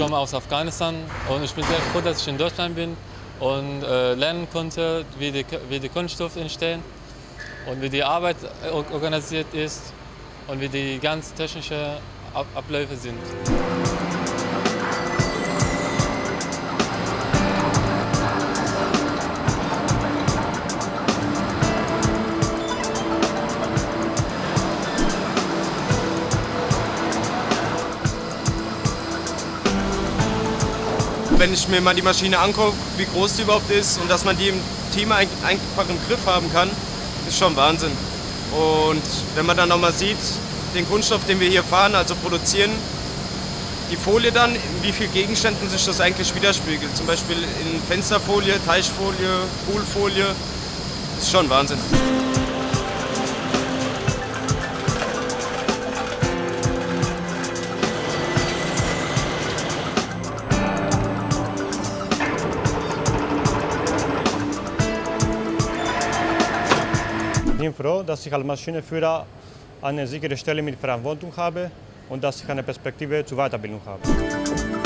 komme aus Afghanistan und ich bin sehr froh, dass ich in Deutschland bin und äh, lernen konnte, wie die, wie die Kunststoffe entstehen und wie die Arbeit organisiert ist und wie die ganz technischen Abläufe sind. Wenn ich mir mal die Maschine angucke, wie groß die überhaupt ist und dass man die im Team einfach im Griff haben kann, ist schon Wahnsinn. Und wenn man dann nochmal sieht, den Kunststoff, den wir hier fahren, also produzieren, die Folie dann, in wie vielen Gegenständen sich das eigentlich widerspiegelt. Zum Beispiel in Fensterfolie, Teichfolie, Poolfolie, ist schon Wahnsinn. Bin froh, dass ich als Maschinenführer eine sichere Stelle mit Verantwortung habe und dass ich eine Perspektive zur Weiterbildung habe.